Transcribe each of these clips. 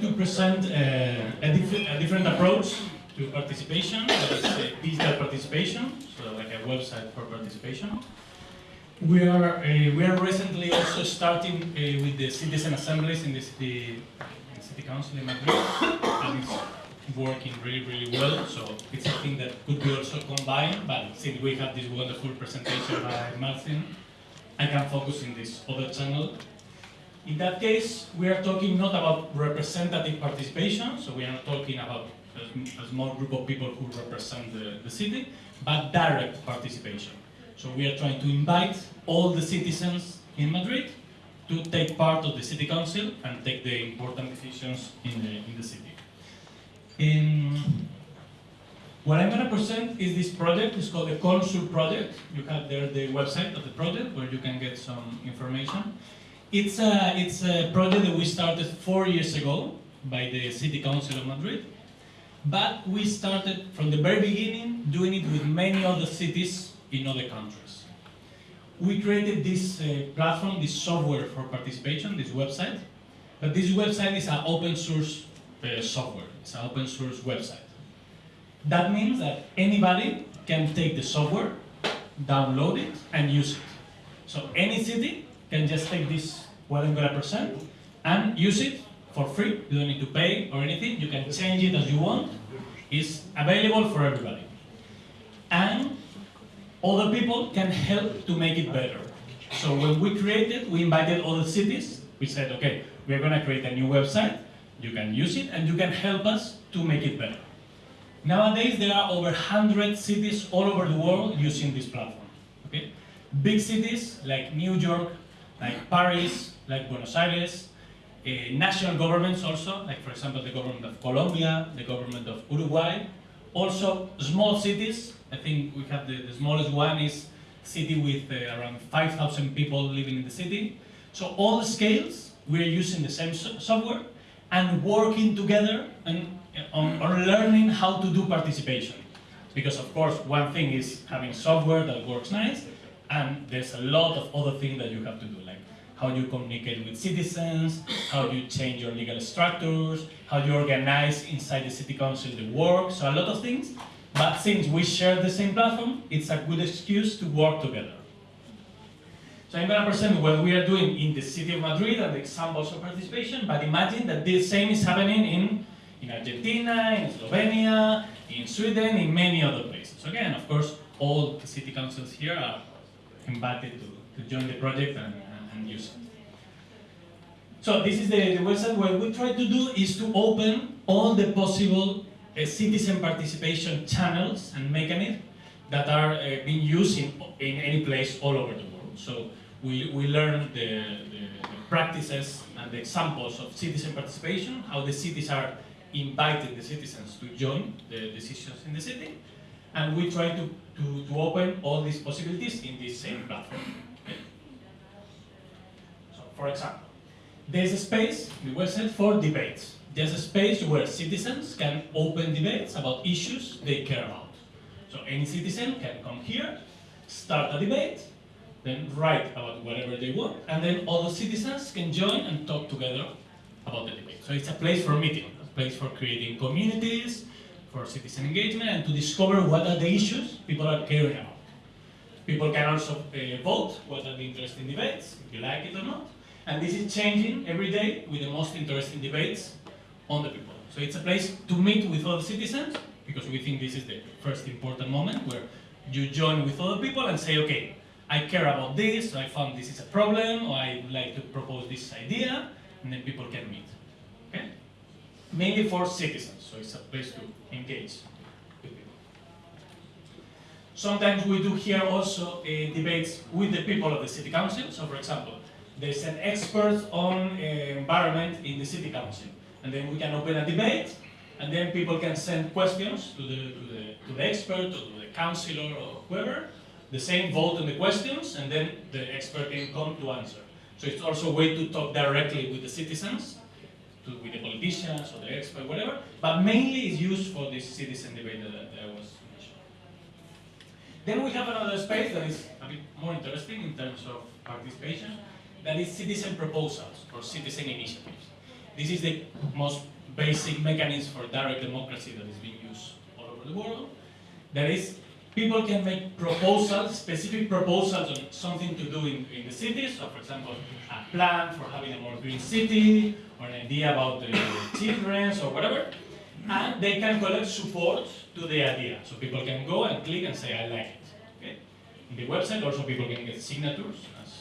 to present uh, a, diff a, different approach to participation, that is uh, digital participation, so like a website for participation. We are, uh, we are recently also starting uh, with the citizen assemblies in the city, in city council in Madrid, and it's working really, really well, so it's something that could be also combined, but since we have this wonderful presentation by Martin, I can focus in this other channel in that case, we are talking not about representative participation, so we are not talking about a, a small group of people who represent the, the city, but direct participation. So we are trying to invite all the citizens in Madrid to take part of the city council and take the important decisions in the, in the city. In, what I'm going to present is this project, it's called the Consul project. You have there the website of the project where you can get some information. It's a, it's a project that we started four years ago by the City Council of Madrid. But we started from the very beginning doing it with many other cities in other countries. We created this uh, platform, this software for participation, this website. But this website is an open source uh, software. It's an open source website. That means that anybody can take the software, download it, and use it. So any city can just take this what I'm gonna present and use it for free. You don't need to pay or anything. You can change it as you want. It's available for everybody. And other people can help to make it better. So when we created, we invited other cities. We said, okay, we're gonna create a new website. You can use it and you can help us to make it better. Nowadays, there are over 100 cities all over the world using this platform. Okay? Big cities like New York, like Paris, like Buenos Aires, uh, national governments also, like for example the government of Colombia, the government of Uruguay, also small cities, I think we have the, the smallest one is city with uh, around 5,000 people living in the city. So all the scales, we're using the same so software and working together and, uh, on, on learning how to do participation. Because of course, one thing is having software that works nice, and there's a lot of other things that you have to do, how you communicate with citizens, how you change your legal structures, how you organize inside the city council the work, so a lot of things. But since we share the same platform, it's a good excuse to work together. So I'm going to present what we are doing in the city of Madrid and the examples of participation, but imagine that the same is happening in, in Argentina, in Slovenia, in Sweden, in many other places. Again, of course, all the city councils here are invited to, to join the project and, and use it. So this is the, the website. What we try to do is to open all the possible uh, citizen participation channels and mechanisms that are uh, being used in, in any place all over the world. So we, we learn the, the, the practices and the examples of citizen participation, how the cities are inviting the citizens to join the decisions in the city, and we try to, to, to open all these possibilities in this same platform. For example, there's a space, the website, for debates. There's a space where citizens can open debates about issues they care about. So any citizen can come here, start a debate, then write about whatever they want, and then other citizens can join and talk together about the debate. So it's a place for meeting, a place for creating communities, for citizen engagement and to discover what are the issues people are caring about. People can also uh, vote what are the interesting debates, if you like it or not. And this is changing every day with the most interesting debates on the people. So it's a place to meet with other citizens, because we think this is the first important moment where you join with other people and say, okay, I care about this, I found this is a problem, or I would like to propose this idea, and then people can meet. Okay? Mainly for citizens, so it's a place to engage with people. Sometimes we do here also uh, debates with the people of the city council. So for example, there's an expert on uh, environment in the city council. And then we can open a debate, and then people can send questions to the, to the, to the expert or to the councillor or whoever. The same vote on the questions, and then the expert can come to answer. So it's also a way to talk directly with the citizens, to, with the politicians or the expert, whatever, but mainly it's used for this citizen debate that, that I was mentioning. Then we have another space that is a bit more interesting in terms of participation, that is citizen proposals or citizen initiatives. This is the most basic mechanism for direct democracy that is being used all over the world. That is, people can make proposals, specific proposals on something to do in, in the city. So, for example, a plan for having a more green city, or an idea about the children, or whatever. And they can collect support to the idea. So people can go and click and say, I like it. Okay? In the website, also people can get signatures as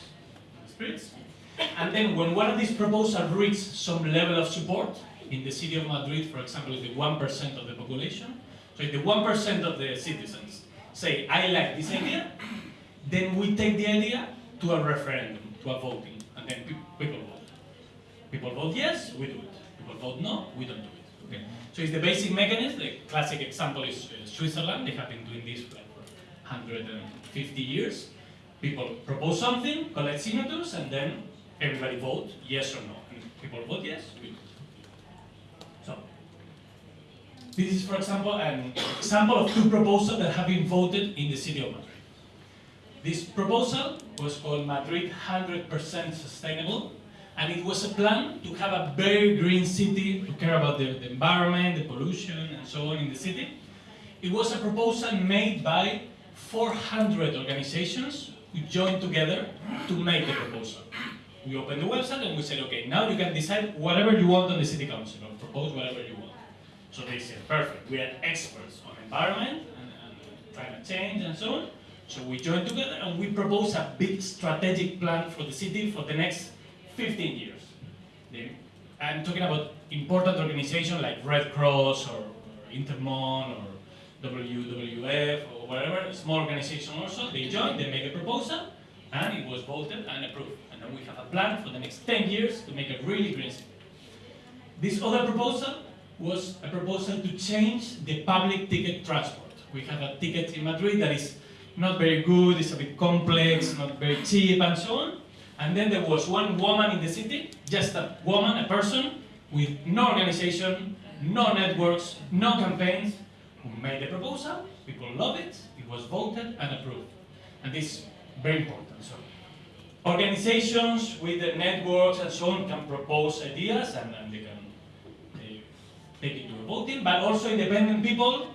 spirits. And then when one of these proposals reaches some level of support, in the city of Madrid, for example, the 1% of the population, so if the 1% of the citizens say, I like this idea, then we take the idea to a referendum, to a voting, and then pe people vote. People vote yes, we do it. People vote no, we don't do it. Okay? So it's the basic mechanism. The classic example is uh, Switzerland. They have been doing this for 150 years. People propose something, collect signatures, and then everybody vote yes or no. And people vote yes. So this is, for example, an example of two proposals that have been voted in the city of Madrid. This proposal was called Madrid 100% Sustainable, and it was a plan to have a very green city, to care about the, the environment, the pollution, and so on in the city. It was a proposal made by 400 organizations who joined together to make the proposal. We opened the website and we said, okay, now you can decide whatever you want on the city council, or propose whatever you want. So they said, perfect, we are experts on environment and, and climate change and so on. So we joined together and we proposed a big strategic plan for the city for the next 15 years. I'm talking about important organizations like Red Cross or, or Intermon or WWF or whatever, small organization also, they joined, they make a proposal, and it was voted and approved. And then we have a plan for the next 10 years to make a really green city. This other proposal was a proposal to change the public ticket transport. We have a ticket in Madrid that is not very good, it's a bit complex, not very cheap, and so on. And then there was one woman in the city, just a woman, a person, with no organization, no networks, no campaigns, who made the proposal, people love it, it was voted and approved. And this is very important. So organizations with the networks and so on can propose ideas and, and they can they take it to a voting, but also independent people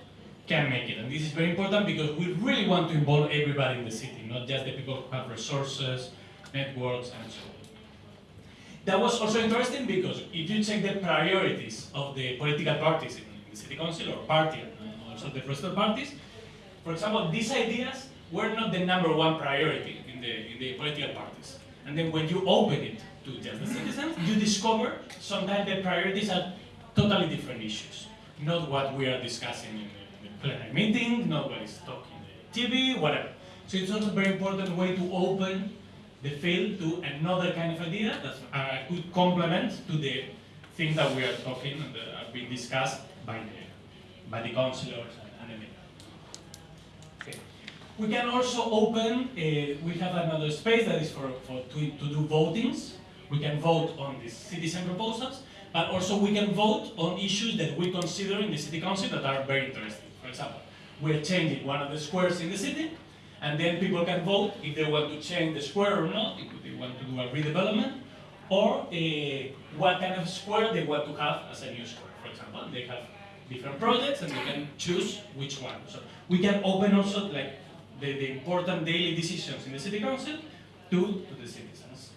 can make it. And this is very important because we really want to involve everybody in the city, not just the people who have resources, networks, and so on. That was also interesting because if you check the priorities of the political parties in the city council or party and also the of parties, for example, these ideas were not the number one priority in the, in the political parties. And then when you open it to just the citizens, you discover sometimes the priorities are totally different issues. Not what we are discussing in the, in the plenary meeting, not what is talking TV, whatever. So it's also a very important way to open the field to another kind of idea that uh, could complement to the things that we are talking and that are being discussed by the, by the councillors and, and. Okay. We can also open, uh, we have another space that is for, for to, to do votings. We can vote on the citizen proposals, but also we can vote on issues that we consider in the city council that are very interesting. For example, we're changing one of the squares in the city, and then people can vote if they want to change the square or not, if they want to do a redevelopment, or uh, what kind of square they want to have as a new square. For example, they have different projects and they can choose which one. So we can open also like the, the important daily decisions in the city council to, to the citizens.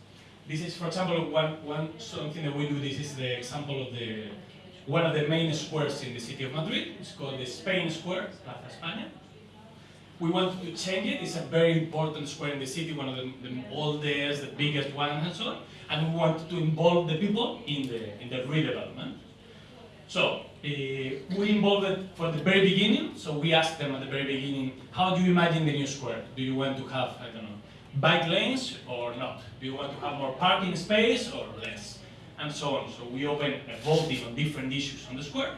This is, for example, one, one something that we do. This is the example of the one of the main squares in the city of Madrid. It's called the Spain Square, Plaza España. We want to change it. It's a very important square in the city, one of the, the oldest, the biggest one, and so on. And we want to involve the people in the in the redevelopment. So Uh, we involved for the very beginning. So we asked them at the very beginning, how do you imagine the new square? Do you want to have, I don't know, bike lanes or not? Do you want to have more parking space or less? And so on. So we opened a voting on different issues on the square.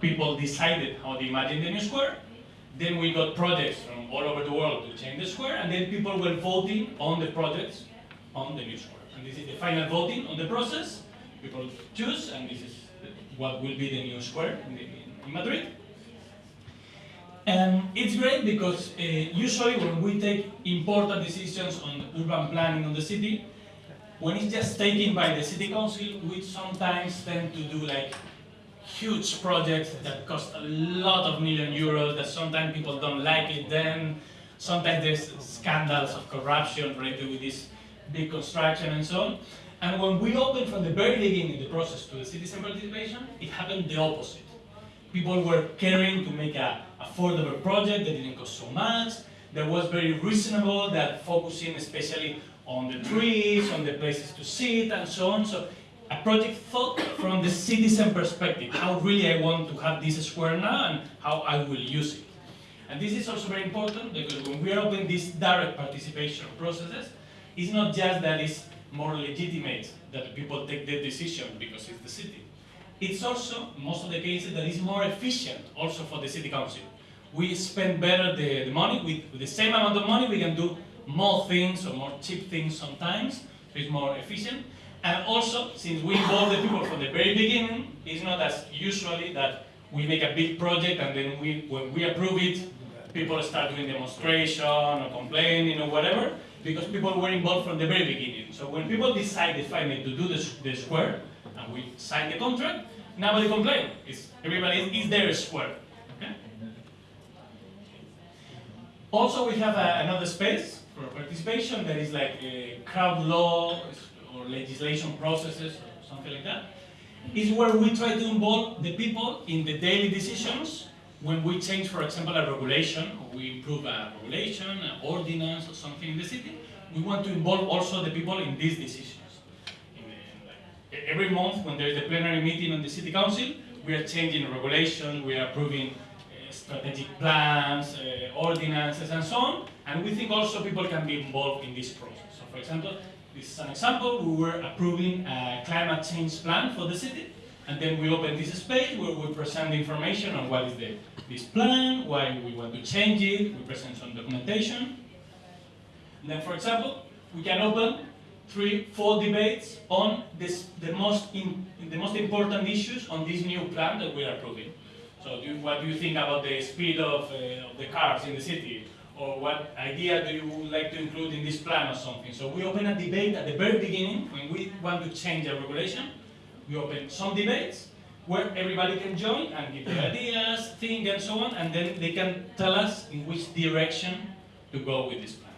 People decided how they imagine the new square. Then we got projects from all over the world to change the square, and then people were voting on the projects on the new square. And this is the final voting on the process. People choose, and this is what will be the new square in, the, in Madrid. And it's great because uh, usually when we take important decisions on urban planning on the city, when it's just taken by the city council, we sometimes tend to do like huge projects that cost a lot of million euros that sometimes people don't like it then sometimes there's scandals of corruption related with this big construction and so on and when we opened from the very beginning the process to the citizen participation it happened the opposite people were caring to make a affordable project that didn't cost so much that was very reasonable that focusing especially on the trees on the places to sit and so on so a project thought from the citizen perspective, how really I want to have this square now and how I will use it. And this is also very important because when we are opening these direct participation processes, it's not just that it's more legitimate that people take the decision because it's the city. It's also, most of the cases, that it's more efficient also for the city council. We spend better the, the money, with, with the same amount of money we can do more things or more cheap things sometimes, so it's more efficient. And also, since we involve the people from the very beginning, it's not as usually that we make a big project and then we, when we approve it, people start doing demonstration or complaining or whatever, because people were involved from the very beginning. So when people decided finally to do the, the square, and we sign the contract, nobody complained. It's, everybody is their square. Okay? Also, we have a, another space for participation that is like uh, crowd law, or legislation processes or something like that, is where we try to involve the people in the daily decisions when we change, for example, a regulation, or we improve a regulation, an ordinance, or something in the city, we want to involve also the people in these decisions. In the, like, every month, when there is a plenary meeting on the city council, we are changing a regulation, we are approving uh, strategic plans, uh, ordinances, and so on, and we think also people can be involved in this process. So, for example, this is an example. We were approving a climate change plan for the city, and then we open this space where we present the information on what is the, this plan, why we want to change it, we present some documentation. And then, for example, we can open three, four debates on this, the, most in, the most important issues on this new plan that we are approving. So do, what do you think about the speed of, uh, of the cars in the city? or what idea do you like to include in this plan or something. So we open a debate at the very beginning when we want to change a regulation. We open some debates where everybody can join and give their ideas, think and so on, and then they can tell us in which direction to go with this plan.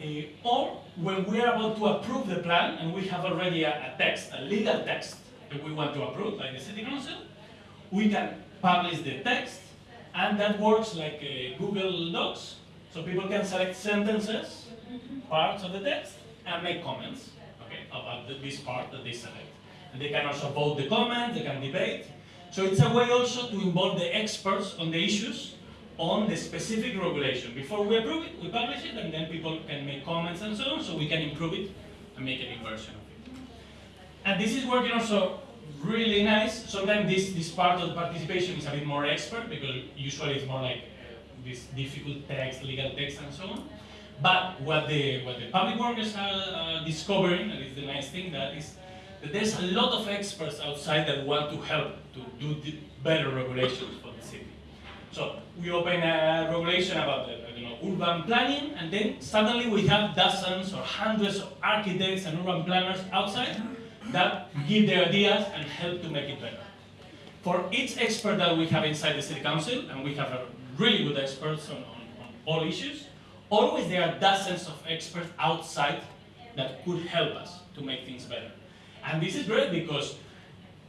Uh, or when we are about to approve the plan and we have already a, a text, a legal text that we want to approve by the City Council, we can publish the text and that works like uh, Google Docs. So people can select sentences, parts of the text, and make comments about this part that they select. And they can also vote the comments, they can debate. So it's a way also to involve the experts on the issues on the specific regulation. Before we approve it, we publish it, and then people can make comments and so on, so we can improve it and make a new version of it. And this is working also really nice. Sometimes this, this part of participation is a bit more expert because usually it's more like uh, this difficult text, legal text and so on. But what the, what the public workers are uh, discovering, and it's the nice thing, that is that there's a lot of experts outside that want to help to do better regulations for the city. So we open a regulation about the, you know, urban planning, and then suddenly we have dozens or hundreds of architects and urban planners outside that give their ideas and help to make it better. For each expert that we have inside the City Council, and we have a really good experts on, on, on all issues, always there are dozens of experts outside that could help us to make things better. And this is great because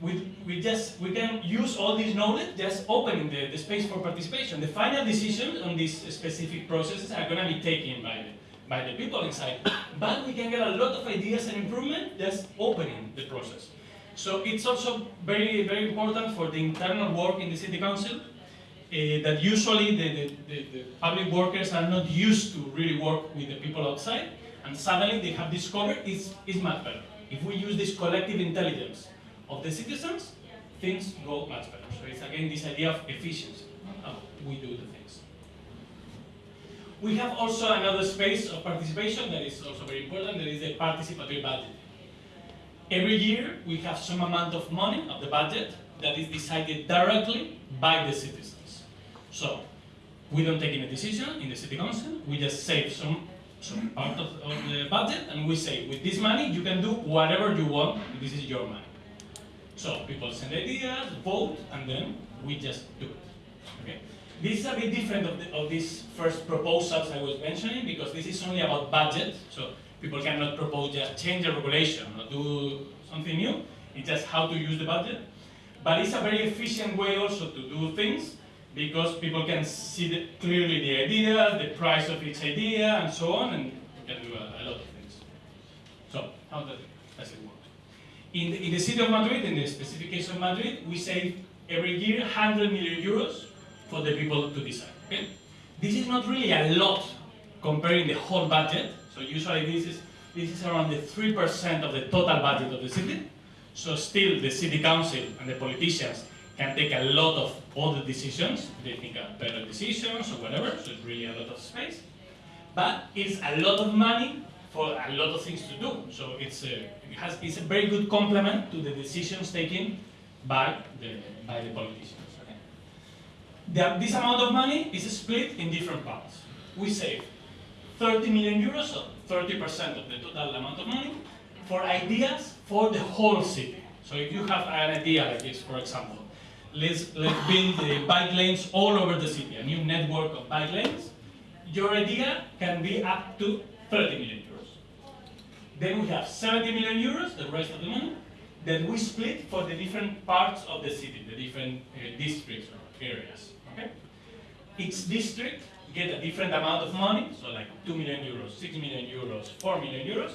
we, we just we can use all this knowledge just opening the, the space for participation. The final decisions on these specific processes are going to be taken by the by the people inside. But we can get a lot of ideas and improvement just opening the process. So it's also very, very important for the internal work in the city council Uh, that usually the, the, the, the, public workers are not used to really work with the people outside and suddenly they have discovered it's, it's much better. If we use this collective intelligence of the citizens, things go much better. So it's again this idea of efficiency, how we do the things. We have also another space of participation that is also very important, that is the participatory budget. Every year we have some amount of money of the budget that is decided directly by the citizens. So we don't take any decision in the city council, we just save some some part of, of the budget, and we say, with this money, you can do whatever you want, this is your money. So people send ideas, vote, and then we just do it. Okay? This is a bit different of, the, of these first proposals I was mentioning, because this is only about budget, so people cannot propose just change the regulation or do something new, it's just how to use the budget. But it's a very efficient way also to do things, because people can see the, clearly the idea, the price of each idea, and so on, and you can do a, a lot of things. So, how does it, does it work? In the, in the city of Madrid, in the specific case of Madrid, we save every year 100 million euros for the people to decide. Okay? This is not really a lot comparing the whole budget. So usually this is this is around the three percent of the total budget of the city. So still the city council and the politicians can take a lot of other decisions. They think are better decisions or whatever. So it's really a lot of space. But it's a lot of money for a lot of things to do. So it's a, it has, it's a very good complement to the decisions taken by the, by the politicians. Okay? The, this amount of money is split in different parts. We save 30 million euros, so 30% of the total amount of money, for ideas for the whole city. So if you have an idea like this, for example, let's, let's build the bike lanes all over the city, a new network of bike lanes, your idea can be up to 30 million euros. Then we have 70 million euros, the rest of the money, that we split for the different parts of the city, the different uh, districts or areas. Okay? Each district get a different amount of money, so like 2 million euros, 6 million euros, 4 million euros.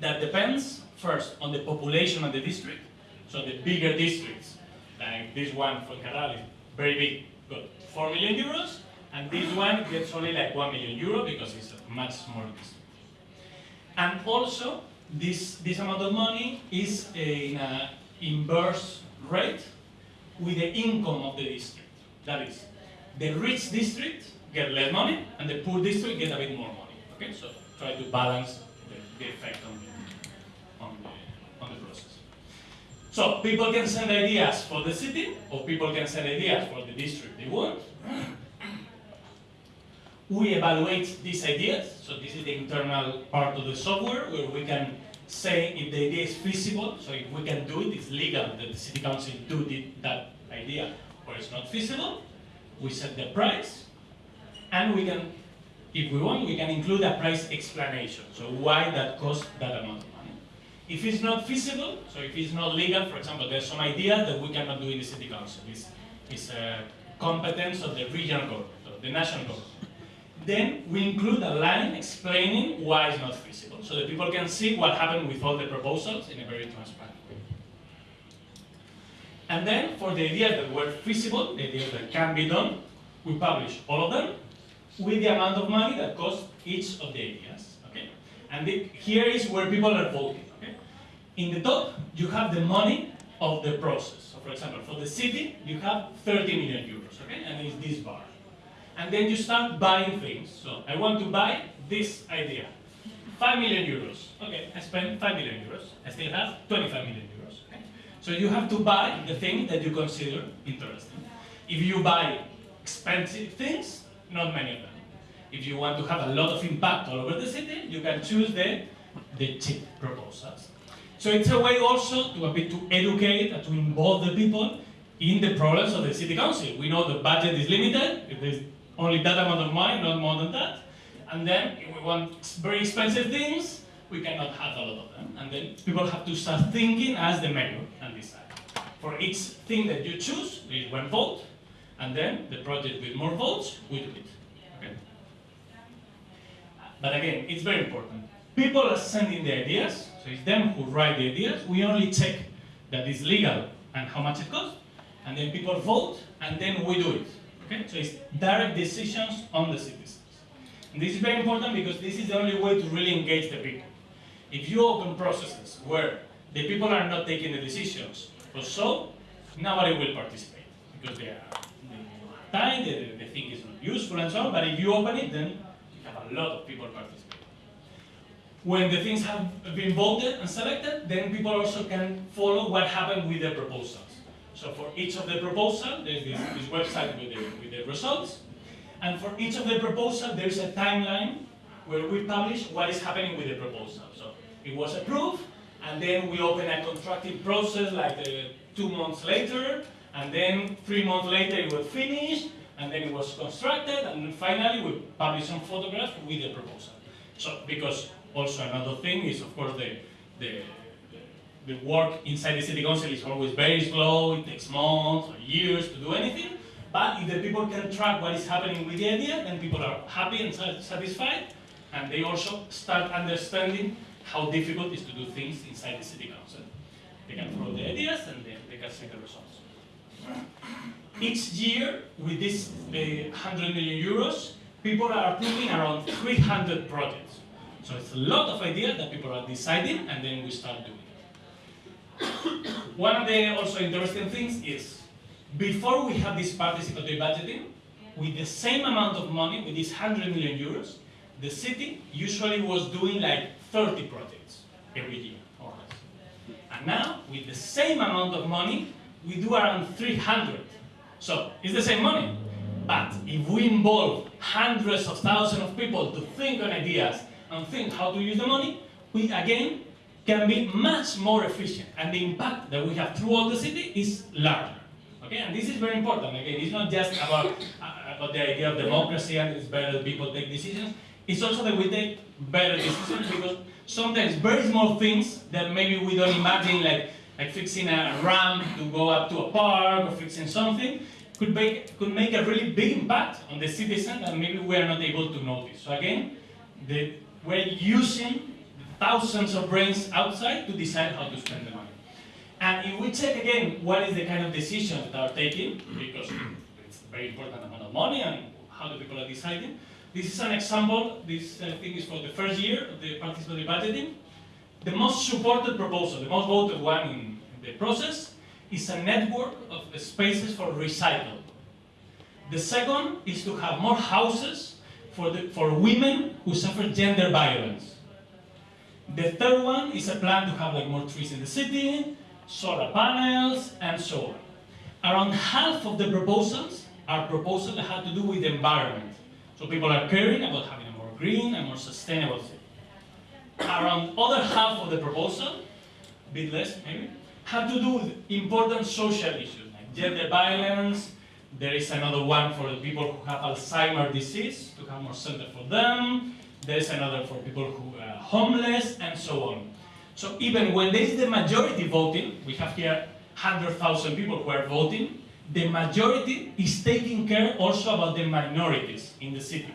That depends first on the population of the district. So the bigger districts, like this one Fuencarral is very big, got 4 million euros, and this one gets only like 1 million euro because it's a much smaller district. And also, this, this amount of money is in an inverse rate with the income of the district. That is, the rich district get less money, and the poor district get a bit more money. Okay, so try to balance the, the effect on the, on, the, on the process. So people can send ideas for the city, or people can send ideas for the district they want we evaluate these ideas. So this is the internal part of the software where we can say if the idea is feasible. So if we can do it, it's legal that the city council do that idea, or it's not feasible. We set the price, and we can, if we want, we can include a price explanation. So why that costs that amount. If it's not feasible, so if it's not legal, for example, there's some idea that we cannot do in the city council. It's, it's a competence of the regional government, the national government then we include a line explaining why it's not feasible, so that people can see what happened with all the proposals in a very transparent way. And then, for the ideas that were feasible, the ideas that can be done, we publish all of them with the amount of money that cost each of the ideas. Okay? And the, here is where people are voting. In the top, you have the money of the process. So, for example, for the city, you have 30 million euros, okay? and it's this bar and then you start buying things. So I want to buy this idea. 5 million euros. Okay, I spend 5 million euros. I still have 25 million euros. So you have to buy the thing that you consider interesting. If you buy expensive things, not many of them. If you want to have a lot of impact all over the city, you can choose the, the cheap proposals. So it's a way also to a bit to educate and to involve the people in the problems of the city council. We know the budget is limited. There's only that amount of money, not more than that. And then if we want very expensive things, we cannot have a lot of them. And then people have to start thinking as the mayor and decide. For each thing that you choose, there is one vote, and then the project with more votes, we do it. Okay? But again, it's very important. People are sending the ideas, so it's them who write the ideas. We only check that it's legal and how much it costs, and then people vote, and then we do it. Okay? So it's direct decisions on the citizens. And this is very important because this is the only way to really engage the people. If you open processes where the people are not taking the decisions, or so, nobody will participate because they are tired, they, they think it's not useful and so on, but if you open it, then you have a lot of people participating. When the things have been voted and selected, then people also can follow what happened with the proposals. So for each of the proposal, there's this, this website with the, with the results. And for each of the proposal, there's a timeline where we publish what is happening with the proposal. So it was approved, and then we open a contracting process like uh, two months later, and then three months later it was finished, and then it was constructed, and finally we publish some photographs with the proposal. So, because also another thing is, of course, the, the, the work inside the city council is always very slow, it takes months or years to do anything, but if the people can track what is happening with the idea, then people are happy and satisfied, and they also start understanding how difficult it is to do things inside the city council. They can throw the ideas and then they can see the results. Each year, with this uh, 100 million euros, people are approving around 300 projects. So it's a lot of ideas that people are deciding and then we start doing it. One of the also interesting things is, before we have this participatory budgeting, with the same amount of money, with this 100 million euros, the city usually was doing like 30 projects every year, or less. And now, with the same amount of money, we do around 300. So, it's the same money. But if we involve hundreds of thousands of people to think on ideas and think how to use the money, we again can be much more efficient. And the impact that we have throughout the city is larger. Okay, and this is very important. Again, it's not just about, uh, about the idea of democracy and it's better that people take decisions. It's also that we take better decisions because sometimes very small things that maybe we don't imagine, like, like fixing a ramp to go up to a park or fixing something, could make, could make a really big impact on the citizen that maybe we are not able to notice. So again, the, we're using thousands of brains outside to decide how to spend the money. And if we check again what is the kind of decisions that are taken, because it's a very important amount of money and how the people are deciding, this is an example, this thing is for the first year of the participatory budgeting. The most supported proposal, the most voted one in the process, is a network of spaces for recycle. The second is to have more houses for, the, for women who suffer gender violence. The third one is a plan to have like more trees in the city, solar panels, and so on. Around half of the proposals are proposals that have to do with the environment. So people are caring about having a more green and more sustainable city. Around other half of the proposal, a bit less maybe, have to do with important social issues like gender violence. There is another one for the people who have Alzheimer's disease to have more center for them. There is another for people who are homeless and so on. So even when there is the majority voting, we have here 100,000 people who are voting, the majority is taking care also about the minorities in the city.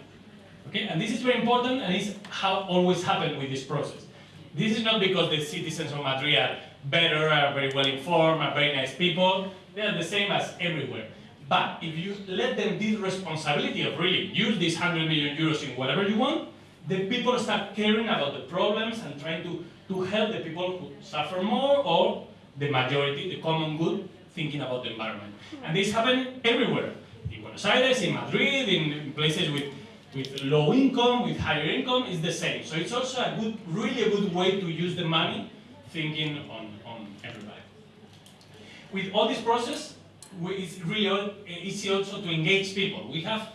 Okay, and this is very important and it's how always happened with this process. This is not because the citizens of Madrid are better, are very well informed, are very nice people. They are the same as everywhere. But if you let them this responsibility of really use these 100 million euros in whatever you want, the people start caring about the problems and trying to, to help the people who suffer more or the majority, the common good, thinking about the environment. And this happens everywhere. In Buenos Aires, in Madrid, in places with, with low income, with higher income, it's the same. So it's also a good, really a good way to use the money thinking on, on everybody. With all this process, it's really eh, easy also to engage people. We have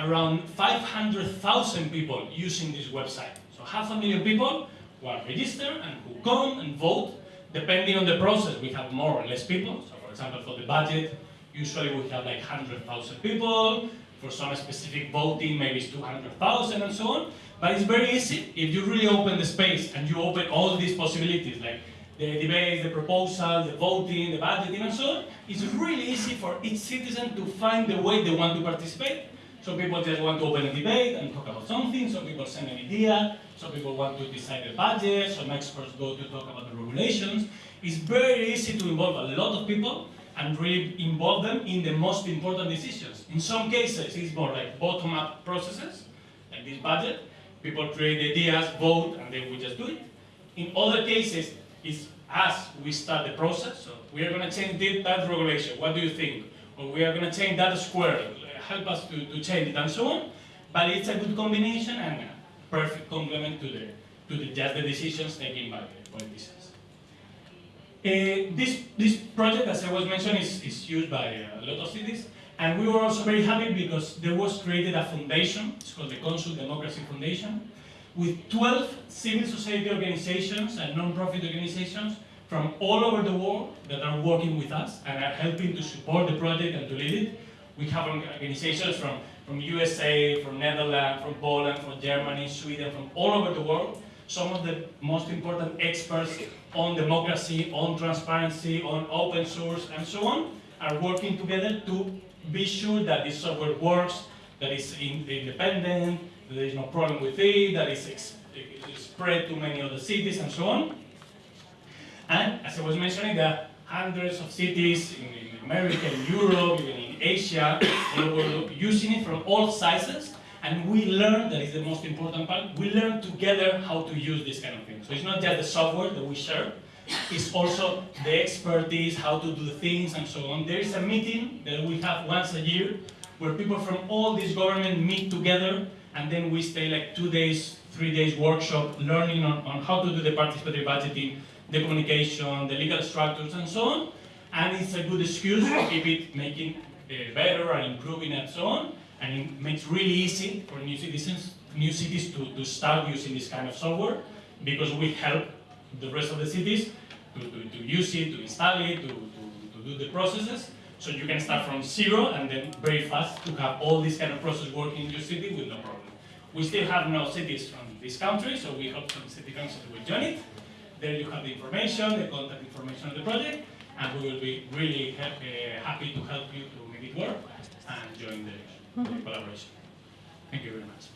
around 500,000 people using this website. So half a million people who are registered and who come and vote. Depending on the process, we have more or less people. So for example, for the budget, usually we have like 100,000 people. For some specific voting, maybe it's 200,000 and so on. But it's very easy if you really open the space and you open all these possibilities, like the debates, the proposals, the voting, the budgeting, and so on. It's really easy for each citizen to find the way they want to participate. Some people just want to open a debate and talk about something. Some people send an idea. Some people want to decide the budget. Some experts go to talk about the regulations. It's very easy to involve a lot of people and really involve them in the most important decisions. In some cases, it's more like bottom-up processes, like this budget. People create ideas, vote, and then we just do it. In other cases, it's us, we start the process. So we are going to change that regulation. What do you think? Or we are going to change that square. Help us to, to change it, and so on. But it's a good combination and a perfect complement to the to the, just the decisions taken by the politicians. Uh, this, this project, as I was mentioning, is, is used by a lot of cities. And we were also very happy because there was created a foundation, it's called the Consul Democracy Foundation. With 12 civil society organizations and non-profit organizations from all over the world that are working with us and are helping to support the project and to lead it. We have organizations from, from USA, from Netherlands, from Poland, from Germany, Sweden, from all over the world. Some of the most important experts on democracy, on transparency, on open source, and so on, are working together to be sure that this software works, that it's independent, there is no problem with it, that it's, spread to many other cities, and so on. And as I was mentioning, there are hundreds of cities in, in America, in Europe, even in Asia, all over using it from all sizes. And we learn, that is the most important part, we learn together how to use this kind of thing. So it's not just the software that we share, it's also the expertise, how to do things and so on. There is a meeting that we have once a year where people from all these governments meet together and then we stay like two days, three days workshop learning on, on how to do the participatory budgeting, the communication, the legal structures and so on. And it's a good excuse to keep it making uh, better and improving and so on. And it makes really easy for new citizens, new cities to, to start using this kind of software because we help the rest of the cities to, to, to use it, to install it, to, to, to do the processes. So you can start from zero and then very fast to have all this kind of process working in your city with no problem. We still have no cities from this country, so we hope some city councils will join it. There you have the information, the contact information of the project, and we will be really uh, happy to help you to make it work and join the, the collaboration. Thank you very much.